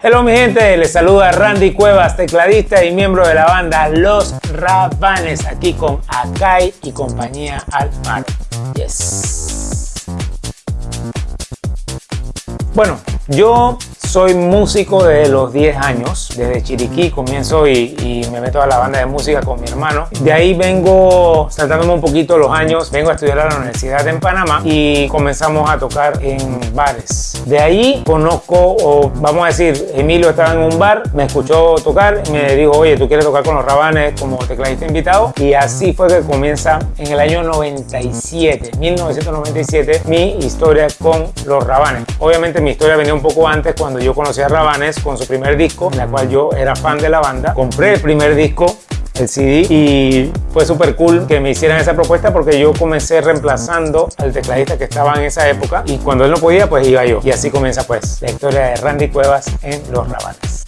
Hello mi gente, les saluda Randy Cuevas, tecladista y miembro de la banda Los Rabanes, aquí con Akai y compañía Alfaro. Yes. Bueno, yo soy músico desde los 10 años, desde Chiriquí comienzo y, me meto a la banda de música con mi hermano. De ahí vengo saltándome un poquito los años, vengo a estudiar a la universidad en Panamá y comenzamos a tocar en bares. De ahí conozco, o vamos a decir, Emilio estaba en un bar, me escuchó tocar y me dijo, oye, ¿tú quieres tocar con los Rabanes como tecladista invitado? Y así fue que comienza en el año 97, 1997, mi historia con los Rabanes. Obviamente mi historia venía un poco antes cuando yo conocí a Rabanes con su primer disco, en la cual yo era fan de la banda. Compré el primer disco el CD y fue súper cool que me hicieran esa propuesta porque yo comencé reemplazando al tecladista que estaba en esa época y cuando él no podía pues iba yo y así comienza pues la historia de Randy Cuevas en Los Rabanes.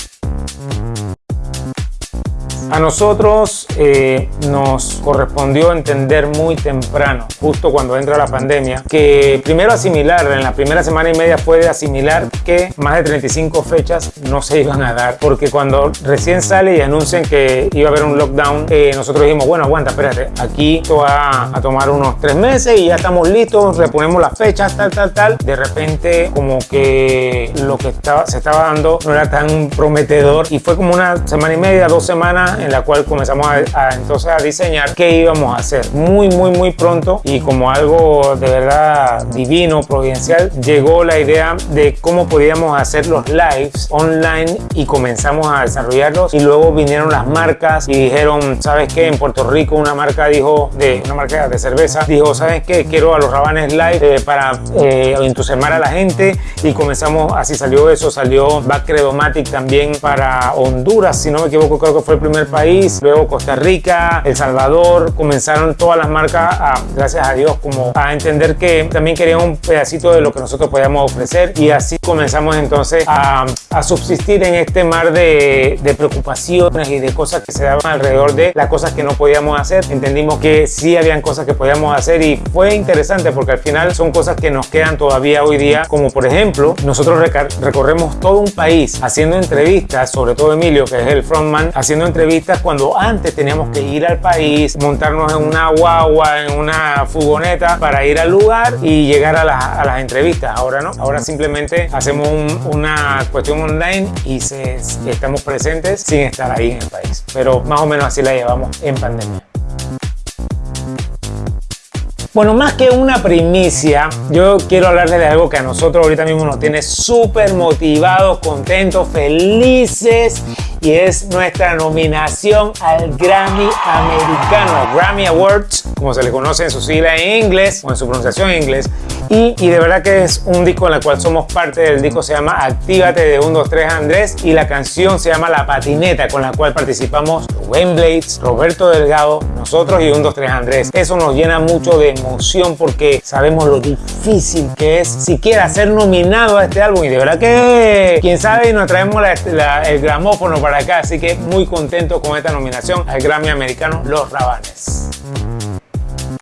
A nosotros eh, nos correspondió entender muy temprano, justo cuando entra la pandemia, que primero asimilar, en la primera semana y media fue de asimilar que más de 35 fechas no se iban a dar, porque cuando recién sale y anuncian que iba a haber un lockdown, eh, nosotros dijimos, bueno, aguanta, espérate, aquí esto va a tomar unos tres meses y ya estamos listos, reponemos las fechas, tal, tal, tal. De repente, como que lo que estaba, se estaba dando no era tan prometedor y fue como una semana y media, dos semanas en la cual comenzamos a, entonces a diseñar qué íbamos a hacer. Muy, muy, muy pronto y como algo de verdad divino, providencial, llegó la idea de cómo podíamos hacer los lives online y comenzamos a desarrollarlos y luego vinieron las marcas y dijeron, ¿sabes qué? En Puerto Rico una marca dijo, de una marca de cerveza, dijo, ¿sabes qué? Quiero a los rabanes live eh, para eh, entusiasmar a la gente y comenzamos, así salió eso, salió Backcredomatic también para Honduras, si no me equivoco, creo que fue el primer país, luego Costa Rica, El Salvador, comenzaron todas las marcas, a, gracias a Dios, como a entender que también querían un pedacito de lo que nosotros podíamos ofrecer y así comenzamos entonces a, a subsistir en este mar de, de, preocupaciones y de cosas que se daban alrededor de las cosas que no podíamos hacer. Entendimos que sí habían cosas que podíamos hacer y fue interesante porque al final son cosas que nos quedan todavía hoy día, como por ejemplo, nosotros recorremos todo un país haciendo entrevistas, sobre todo Emilio, que es el frontman, haciendo entrevistas cuando antes teníamos que ir al país, montarnos en una guagua, en una furgoneta para ir al lugar y llegar a, las entrevistas. Ahora no, ahora simplemente hacemos una cuestión online y se, estamos presentes sin estar ahí en el país. Pero más o menos así la llevamos en pandemia. Bueno, más que una primicia, yo quiero hablarles de algo que a nosotros ahorita mismo nos tiene súper motivados, contentos, felices y es nuestra nominación al Grammy americano, Grammy Awards, como se le conoce en su sigla en inglés o en su pronunciación en inglés. Y, de verdad que es un disco en el cual somos parte del disco, se llama Actívate de 1, 2, 3 Andrés y la canción se llama La Patineta, con la cual participamos Wayne Blades, Roberto Delgado, nosotros y 1, 2, 3 Andrés. Eso nos llena mucho de emoción porque sabemos lo difícil que es siquiera ser nominado a este álbum y de verdad que quién sabe nos traemos el gramófono para acá, así que muy contento con esta nominación al Grammy americano Los Rabanes.